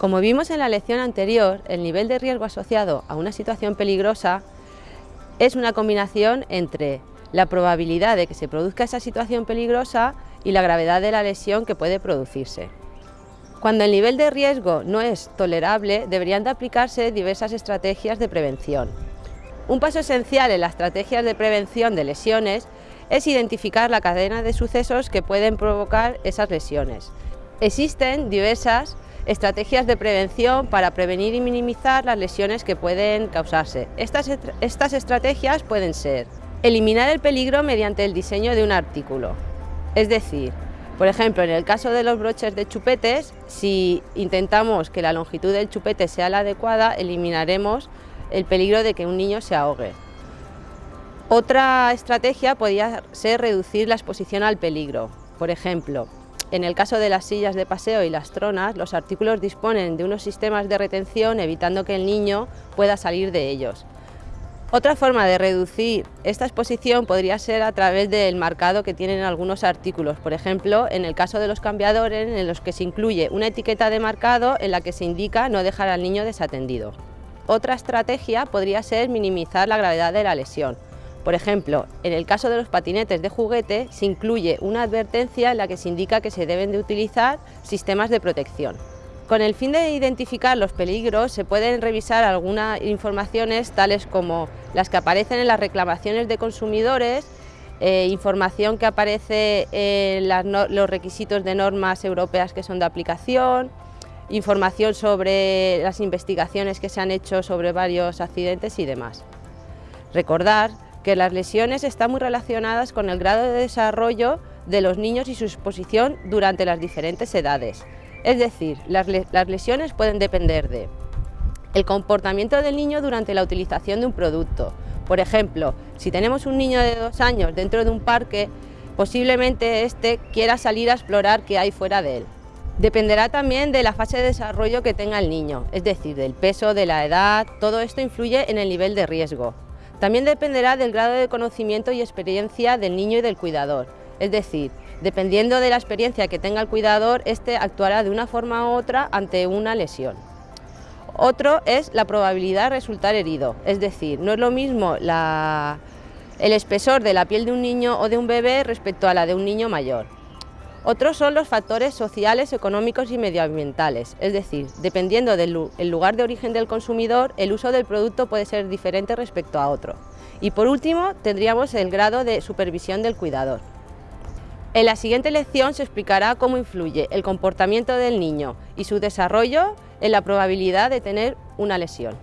Como vimos en la lección anterior, el nivel de riesgo asociado a una situación peligrosa es una combinación entre la probabilidad de que se produzca esa situación peligrosa y la gravedad de la lesión que puede producirse. Cuando el nivel de riesgo no es tolerable, deberían de aplicarse diversas estrategias de prevención. Un paso esencial en las estrategias de prevención de lesiones es identificar la cadena de sucesos que pueden provocar esas lesiones. Existen diversas estrategias de prevención para prevenir y minimizar las lesiones que pueden causarse. Estas, estas estrategias pueden ser eliminar el peligro mediante el diseño de un artículo, es decir, por ejemplo, en el caso de los broches de chupetes, si intentamos que la longitud del chupete sea la adecuada, eliminaremos el peligro de que un niño se ahogue. Otra estrategia podría ser reducir la exposición al peligro. Por ejemplo, en el caso de las sillas de paseo y las tronas, los artículos disponen de unos sistemas de retención evitando que el niño pueda salir de ellos. Otra forma de reducir esta exposición podría ser a través del marcado que tienen algunos artículos, por ejemplo, en el caso de los cambiadores en los que se incluye una etiqueta de marcado en la que se indica no dejar al niño desatendido. Otra estrategia podría ser minimizar la gravedad de la lesión, por ejemplo, en el caso de los patinetes de juguete se incluye una advertencia en la que se indica que se deben de utilizar sistemas de protección. Con el fin de identificar los peligros se pueden revisar algunas informaciones tales como las que aparecen en las reclamaciones de consumidores, eh, información que aparece en los requisitos de normas europeas que son de aplicación, información sobre las investigaciones que se han hecho sobre varios accidentes y demás. Recordar que las lesiones están muy relacionadas con el grado de desarrollo de los niños y su exposición durante las diferentes edades. Es decir, las, lesiones pueden depender de el comportamiento del niño durante la utilización de un producto. Por ejemplo, si tenemos un niño de dos años dentro de un parque, posiblemente éste quiera salir a explorar qué hay fuera de él. Dependerá también de la fase de desarrollo que tenga el niño, es decir, del peso, de la edad, todo esto influye en el nivel de riesgo. También dependerá del grado de conocimiento y experiencia del niño y del cuidador, es decir, dependiendo de la experiencia que tenga el cuidador, éste actuará de una forma u otra ante una lesión. Otro es la probabilidad de resultar herido, es decir, no es lo mismo el espesor de la piel de un niño o de un bebé respecto a la de un niño mayor. Otros son los factores sociales, económicos y medioambientales, es decir, dependiendo del lugar de origen del consumidor, el uso del producto puede ser diferente respecto a otro. Y por último, tendríamos el grado de supervisión del cuidador. En la siguiente lección se explicará cómo influye el comportamiento del niño y su desarrollo en la probabilidad de tener una lesión.